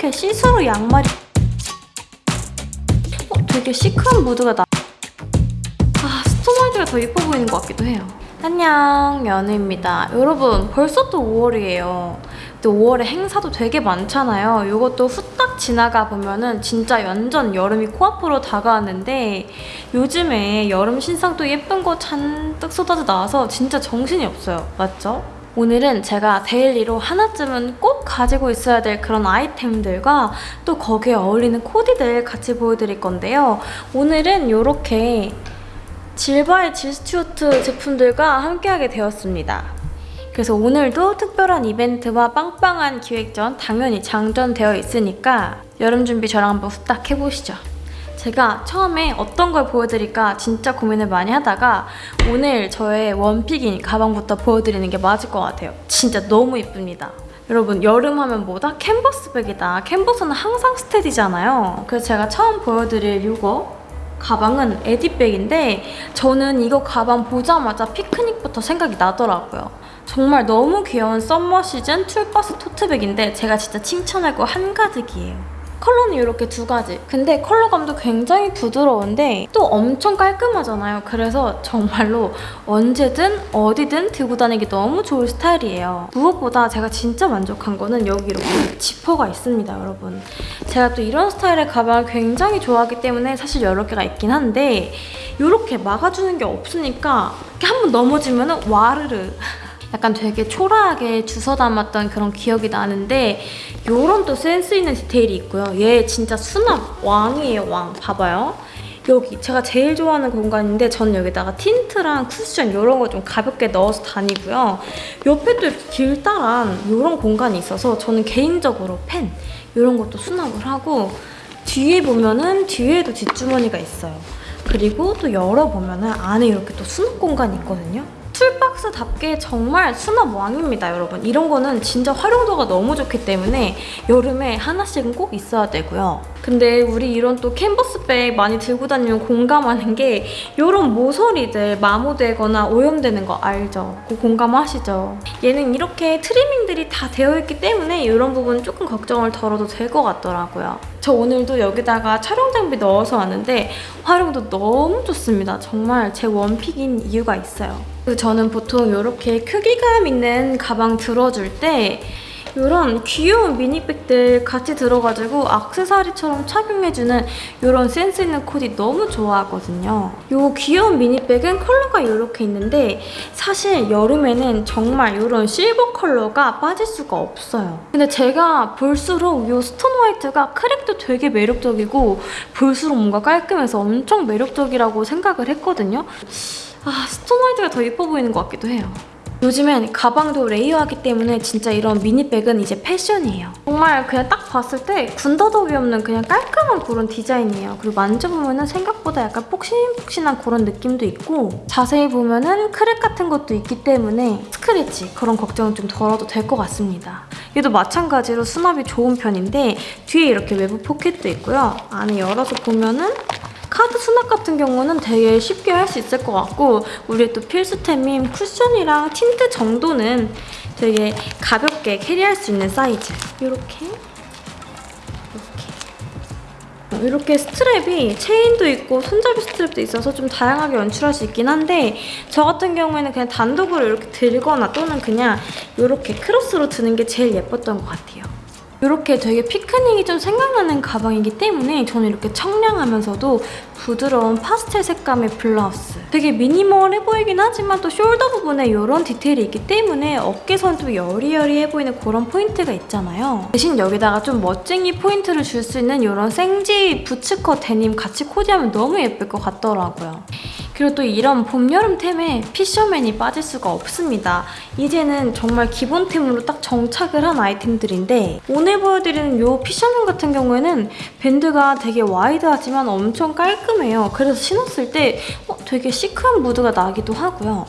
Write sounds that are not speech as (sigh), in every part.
이렇게 시스루 양말이 어, 되게 시크한 무드가 나. 아, 스톤화이트가 더 예뻐 보이는 것 같기도 해요. 안녕, 연우입니다. 여러분, 벌써 또 5월이에요. 근데 5월에 행사도 되게 많잖아요. 이것도 후딱 지나가 보면은 진짜 완전 여름이 코앞으로 다가왔는데 요즘에 여름 신상도 예쁜 거 잔뜩 쏟아져 나와서 진짜 정신이 없어요. 맞죠? 오늘은 제가 데일리로 하나쯤은 꼭 가지고 있어야 될 그런 아이템들과 또 거기에 어울리는 코디들 같이 보여드릴 건데요. 오늘은 이렇게 질바의 질스튜어트 제품들과 함께하게 되었습니다. 그래서 오늘도 특별한 이벤트와 빵빵한 기획 전 당연히 장전되어 있으니까 여름 준비 저랑 한번 후딱 해보시죠. 제가 처음에 어떤 걸 보여드릴까 진짜 고민을 많이 하다가 오늘 저의 원픽인 가방부터 보여드리는 게 맞을 것 같아요. 진짜 너무 이쁩니다. 여러분 여름 하면 뭐다? 캔버스백이다. 캔버스는 항상 스테디잖아요. 그래서 제가 처음 보여드릴 이거 가방은 에디백인데 저는 이거 가방 보자마자 피크닉부터 생각이 나더라고요. 정말 너무 귀여운 썸머 시즌 툴바스 토트백인데 제가 진짜 칭찬할 거 한가득이에요. 컬러는 이렇게 두 가지. 근데 컬러감도 굉장히 부드러운데 또 엄청 깔끔하잖아요. 그래서 정말로 언제든 어디든 들고 다니기 너무 좋을 스타일이에요. 무엇보다 제가 진짜 만족한 거는 여기 이렇게 지퍼가 있습니다, 여러분. 제가 또 이런 스타일의 가방을 굉장히 좋아하기 때문에 사실 여러 개가 있긴 한데 이렇게 막아주는 게 없으니까 이렇게 한 번 넘어지면 와르르 약간 되게 초라하게 주워 담았던 그런 기억이 나는데 요런 또 센스 있는 디테일이 있고요. 얘 진짜 수납 왕이에요, 왕. 봐봐요. 여기 제가 제일 좋아하는 공간인데 저는 여기다가 틴트랑 쿠션 이런 거 좀 가볍게 넣어서 다니고요. 옆에 또 길다란 이런 공간이 있어서 저는 개인적으로 펜 이런 것도 수납을 하고 뒤에 보면은 뒤에도 뒷주머니가 있어요. 그리고 또 열어보면은 안에 이렇게 또 수납 공간이 있거든요. 툴박스답게 정말 수납 왕입니다, 여러분. 이런 거는 진짜 활용도가 너무 좋기 때문에 여름에 하나씩은 꼭 있어야 되고요. 근데 우리 이런 또 캔버스백 많이 들고 다니면 공감하는 게 이런 모서리들 마모되거나 오염되는 거 알죠? 그 공감하시죠? 얘는 이렇게 트리밍들이 다 되어 있기 때문에 이런 부분 조금 걱정을 덜어도 될 것 같더라고요. 저 오늘도 여기다가 촬영 장비 넣어서 왔는데 활용도 너무 좋습니다. 정말 제 원픽인 이유가 있어요. 저는 보통 이렇게 크기감 있는 가방 들어줄 때 이런 귀여운 미니백들 같이 들어가지고 악세사리처럼 착용해주는 이런 센스 있는 코디 너무 좋아하거든요. 이 귀여운 미니백은 컬러가 이렇게 있는데 사실 여름에는 정말 이런 실버 컬러가 빠질 수가 없어요. 근데 제가 볼수록 이 스톤 화이트가 크랙도 되게 매력적이고 볼수록 뭔가 깔끔해서 엄청 매력적이라고 생각을 했거든요. 아, 스톤 화이트가 더 예뻐 보이는 것 같기도 해요. 요즘엔 가방도 레이어하기 때문에 진짜 이런 미니백은 이제 패션이에요. 정말 그냥 딱 봤을 때 군더더기 없는 그냥 깔끔한 그런 디자인이에요. 그리고 만져보면 생각보다 약간 폭신폭신한 그런 느낌도 있고 자세히 보면 크랙 같은 것도 있기 때문에 스크래치 그런 걱정은 좀 덜어도 될 것 같습니다. 얘도 마찬가지로 수납이 좋은 편인데 뒤에 이렇게 외부 포켓도 있고요. 안에 열어서 보면 은 카드 수납 같은 경우는 되게 쉽게 할 수 있을 것 같고 우리의 또 필수템인 쿠션이랑 틴트 정도는 되게 가볍게 캐리할 수 있는 사이즈. 이렇게. 이렇게. 스트랩이 체인도 있고 손잡이 스트랩도 있어서 좀 다양하게 연출할 수 있긴 한데 저 같은 경우에는 그냥 단독으로 이렇게 들거나 또는 그냥 이렇게 크로스로 드는 게 제일 예뻤던 것 같아요. 이렇게 되게 피크닉이 좀 생각나는 가방이기 때문에 저는 이렇게 청량하면서도 부드러운 파스텔 색감의 블라우스 되게 미니멀해 보이긴 하지만 또 숄더 부분에 이런 디테일이 있기 때문에 어깨선 좀 여리여리해 보이는 그런 포인트가 있잖아요. 대신 여기다가 좀 멋쟁이 포인트를 줄 수 있는 이런 생지 부츠컷 데님 같이 코디하면 너무 예쁠 것 같더라고요. 그리고 또 이런 봄, 여름템에 피셔맨이 빠질 수가 없습니다. 이제는 정말 기본템으로 딱 정착을 한 아이템들인데 오늘 보여드리는 이 피셔맨 같은 경우에는 밴드가 되게 와이드하지만 엄청 깔끔해요. 그래서 신었을 때 어, 되게 시크한 무드가 나기도 하고요.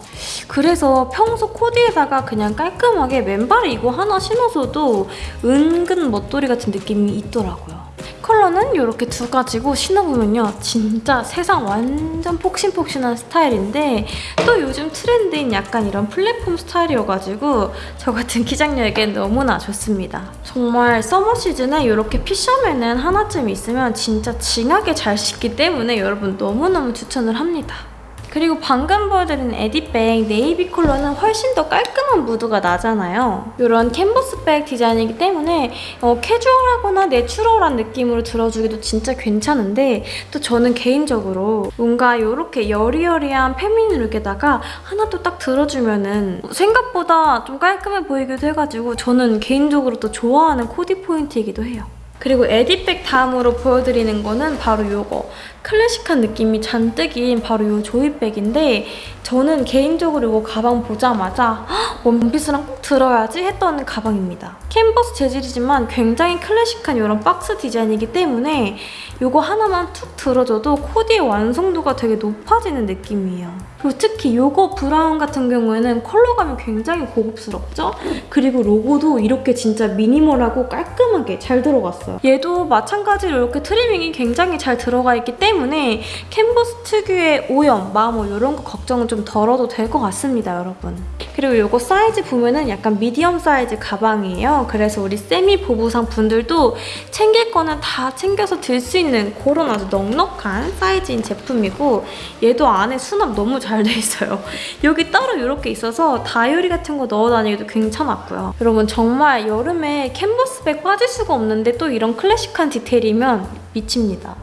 그래서 평소 코디에다가 그냥 깔끔하게 맨발에 이거 하나 신어서도 은근 멋돌이 같은 느낌이 있더라고요. 컬러는 이렇게 두 가지고 신어보면요. 진짜 세상 완전 폭신폭신한 스타일인데 또 요즘 트렌드인 약간 이런 플랫폼 스타일이어가지고 저 같은 기장녀에겐 너무나 좋습니다. 정말 서머 시즌에 이렇게 피셔맨은 하나쯤 있으면 진짜 징하게 잘 씻기 때문에 여러분 너무너무 추천을 합니다. 그리고 방금 보여드린 에디백 네이비 컬러는 훨씬 더 깔끔한 무드가 나잖아요. 이런 캔버스백 디자인이기 때문에 어, 캐주얼하거나 내추럴한 느낌으로 들어주기도 진짜 괜찮은데 또 저는 개인적으로 뭔가 이렇게 여리여리한 feminine look에다가 하나 또 딱 들어주면 은 생각보다 좀 깔끔해 보이기도 해가지고 저는 개인적으로 또 좋아하는 코디 포인트이기도 해요. 그리고 에디백 다음으로 보여드리는 거는 바로 이거 클래식한 느낌이 잔뜩인 바로 이 조이백인데 저는 개인적으로 이거 가방 보자마자 "헉, 원피스랑 꼭 들어야지 했던 가방입니다. 캔버스 재질이지만 굉장히 클래식한 이런 박스 디자인이기 때문에 이거 하나만 툭 들어줘도 코디의 완성도가 되게 높아지는 느낌이에요. 그리고 특히 이거 브라운 같은 경우에는 컬러감이 굉장히 고급스럽죠? 그리고 로고도 이렇게 진짜 미니멀하고 깔끔하게 잘 들어갔어요. 얘도 마찬가지로 이렇게 트리밍이 굉장히 잘 들어가 있기 때문에 캔버스 특유의 오염, 마모 이런 거 걱정은 좀 덜어도 될 것 같습니다, 여러분. 그리고 이거 사이즈 보면은 약간 미디엄 사이즈 가방이에요. 그래서 우리 세미 보부상 분들도 챙길 거는 다 챙겨서 들 수 있는 그런 아주 넉넉한 사이즈인 제품이고 얘도 안에 수납 너무 잘 돼 있어요. (laughs) 여기 따로 이렇게 있어서 다이어리 같은 거 넣어 다니기도 괜찮았고요. 여러분 정말 여름에 캔버스백 빠질 수가 없는데 또 이런 클래식한 디테일이면 미칩니다.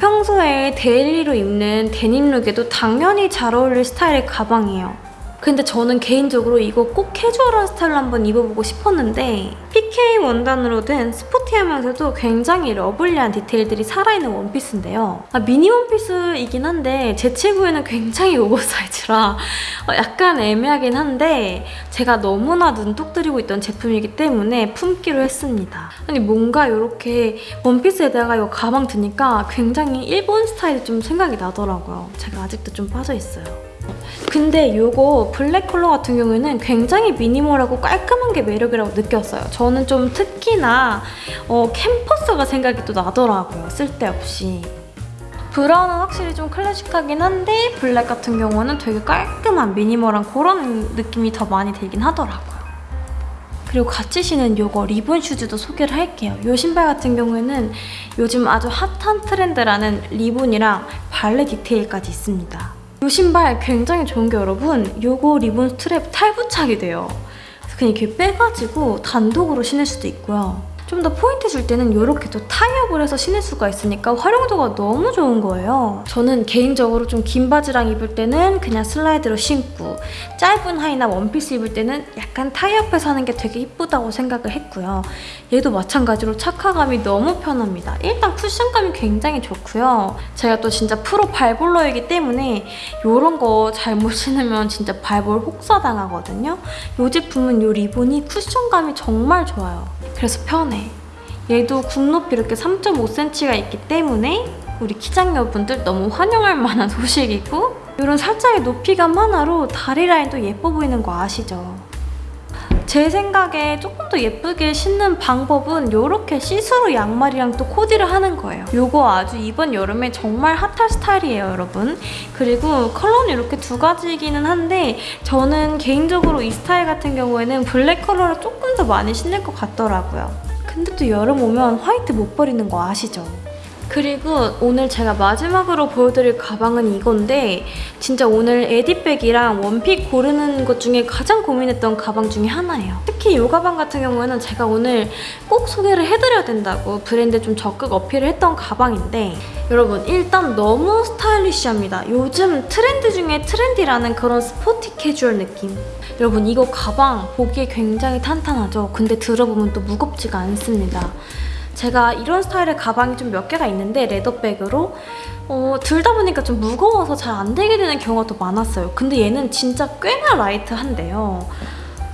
평소에 daily로 입는 데님 look에도 당연히 잘 어울릴 스타일의 가방이에요. 근데 저는 개인적으로 이거 꼭 캐주얼한 스타일로 한번 입어보고 싶었는데 PK 원단으로 된 sporty하면서도 굉장히 lovely한 디테일들이 살아있는 원피스인데요. 아, 미니 원피스이긴 한데 제 체구에는 굉장히 oversize라 어, 약간 애매하긴 한데 제가 너무나 눈독 들이고 있던 제품이기 때문에 품기로 했습니다. 아니 뭔가 이렇게 원피스에다가 이 가방 드니까 굉장히 일본 스타일이 좀 생각이 나더라고요. 제가 아직도 좀 빠져있어요. 근데 이거 블랙 컬러 같은 경우에는 굉장히 미니멀하고 깔끔한 게 매력이라고 느꼈어요. 저는 좀 특히나 어, 캠퍼스가 생각이 또 나더라고요. 쓸데없이. 브라운은 확실히 좀 클래식하긴 한데 블랙 같은 경우는 되게 깔끔한 미니멀한 그런 느낌이 더 많이 들긴 하더라고요. 그리고 같이 신은 요거 리본 슈즈도 소개를 할게요. 이 신발 같은 경우에는 요즘 아주 핫한 트렌드라는 리본이랑 발레 디테일까지 있습니다. 이 신발 굉장히 좋은 게 여러분 요거 리본 스트랩 탈부착이 돼요. 그냥 이렇게 빼가지고 단독으로 신을 수도 있고요. 좀 더 포인트 줄 때는 이렇게 또 타이업을 해서 신을 수가 있으니까 활용도가 너무 좋은 거예요. 저는 개인적으로 좀 긴 바지랑 입을 때는 그냥 슬라이드로 신고 짧은 하의나 원피스 입을 때는 약간 타이업해서 하는 게 되게 이쁘다고 생각을 했고요. 얘도 마찬가지로 착화감이 너무 편합니다. 일단 쿠션감이 굉장히 좋고요. 제가 또 진짜 프로 발볼러이기 때문에 이런 거 잘못 신으면 진짜 발볼 혹사당하거든요. 이 제품은 이 리본이 쿠션감이 정말 좋아요. 그래서 편해. 얘도 굽 높이 이렇게 3.5cm가 있기 때문에 우리 키작녀분들 너무 환영할 만한 (laughs) 소식이고 이런 살짝의 높이감 하나로 다리 라인도 예뻐 보이는 거 아시죠? 제 생각에 조금 더 예쁘게 신는 방법은 이렇게 시스루 양말이랑 또 코디를 하는 거예요. 이거 아주 이번 여름에 정말 핫할 스타일이에요, 여러분. 그리고 컬러는 이렇게 두 가지이기는 한데 저는 개인적으로 이 스타일 같은 경우에는 블랙 컬러를 조금 더 많이 신을 것 같더라고요. 근데 또 여름 오면 화이트 못 버리는 거 아시죠? 그리고 오늘 제가 마지막으로 보여드릴 가방은 이건데 진짜 오늘 에디백이랑 one pick 고르는 것 중에 가장 고민했던 가방 중에 하나예요. 특히 이 가방 같은 경우에는 제가 오늘 꼭 소개를 해드려야 된다고 브랜드 좀 적극 어필을 했던 가방인데 여러분 일단 너무 stylish합니다. 요즘 트렌드 중에 trendy라는 그런 sporty 캐주얼 느낌. 여러분 이거 가방 보기에 굉장히 탄탄하죠? 근데 들어보면 또 무겁지가 않습니다. 제가 이런 스타일의 가방이 좀 몇 개가 있는데 leather bag으로 어, 들다 보니까 좀 무거워서 잘 안 되게 되는 경우가 더 많았어요. 근데 얘는 진짜 꽤나 light한데요.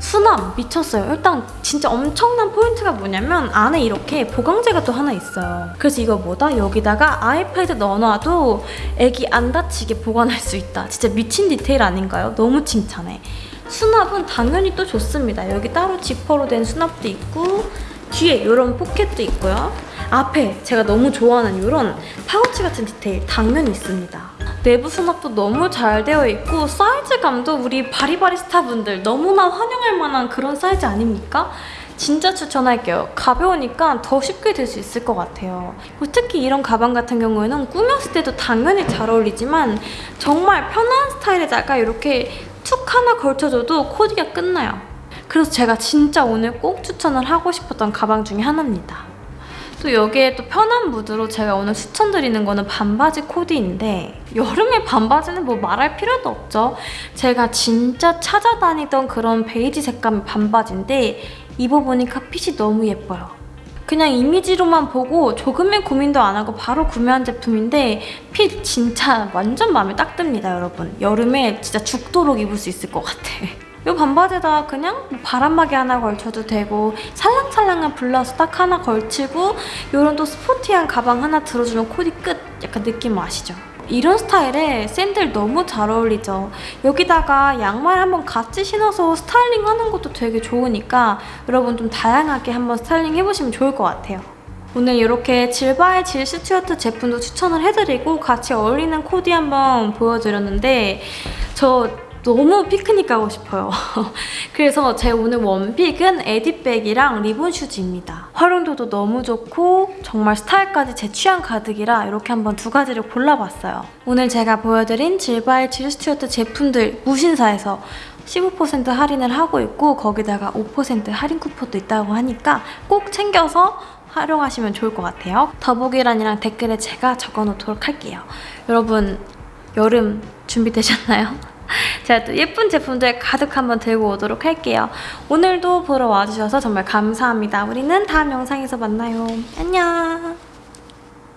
수납 미쳤어요. 일단 진짜 엄청난 포인트가 뭐냐면 안에 이렇게 보강재가 또 하나 있어요. 그래서 이거 뭐다? 여기다가 아이패드 넣어놔도 애기 안 다치게 보관할 수 있다. 진짜 미친 디테일 아닌가요? 너무 칭찬해. 수납은 당연히 또 좋습니다. 여기 따로 지퍼로 된 수납도 있고 뒤에 이런 포켓도 있고요. 앞에 제가 너무 좋아하는 이런 파우치 같은 디테일 당면이 있습니다. 내부 수납도 너무 잘 되어 있고 사이즈감도 우리 바리바리스타 분들 너무나 환영할 만한 그런 사이즈 아닙니까? 진짜 추천할게요. 가벼우니까 더 쉽게 들 수 있을 것 같아요. 특히 이런 가방 같은 경우에는 꾸몄을 때도 당연히 잘 어울리지만 정말 편한 스타일에다가 이렇게 툭 하나 걸쳐줘도 코디가 끝나요. 그래서 제가 진짜 오늘 꼭 추천을 하고 싶었던 가방 중에 하나입니다. 또 여기에 또 편한 무드로 제가 오늘 추천드리는 거는 반바지 코디인데 여름에 반바지는 뭐 말할 필요도 없죠. 제가 진짜 찾아다니던 그런 베이지 색감의 반바지인데 입어보니까 핏이 너무 예뻐요. 그냥 이미지로만 보고 조금의 고민도 안 하고 바로 구매한 제품인데 핏 진짜 완전 마음에 딱 듭니다 여러분. 여름에 진짜 죽도록 입을 수 있을 것 같아. 이 반바지에다 그냥 뭐 바람막이 하나 걸쳐도 되고 살랑살랑한 블라우스 딱 하나 걸치고 이런 또 스포티한 가방 하나 들어주면 코디 끝! 약간 느낌 아시죠? 이런 스타일에 샌들 너무 잘 어울리죠. 여기다가 양말 한번 같이 신어서 스타일링 하는 것도 되게 좋으니까 여러분 좀 다양하게 한번 스타일링 해보시면 좋을 것 같아요. 오늘 이렇게 질바이 질 스튜어트 제품도 추천을 해드리고 같이 어울리는 코디 한번 보여드렸는데 저 너무 피크닉 가고 싶어요. (laughs) 그래서 제 오늘 one pick은 에디백이랑 리본 슈즈입니다. 활용도도 너무 좋고 정말 스타일까지 제 취향 가득이라 이렇게 한번 두 가지를 골라봤어요. 오늘 제가 보여드린 질바이 질 스튜어트 제품들 무신사에서 15% 할인을 하고 있고 거기다가 5% 할인 쿠폰도 있다고 하니까 꼭 챙겨서 활용하시면 좋을 것 같아요. 더보기란이랑 댓글에 제가 적어놓도록 할게요. 여러분 여름 준비되셨나요? (laughs) 제가 또 예쁜 제품들 가득 한번 들고 오도록 할게요. 오늘도 보러 와주셔서 정말 감사합니다. 우리는 다음 영상에서 만나요. 안녕!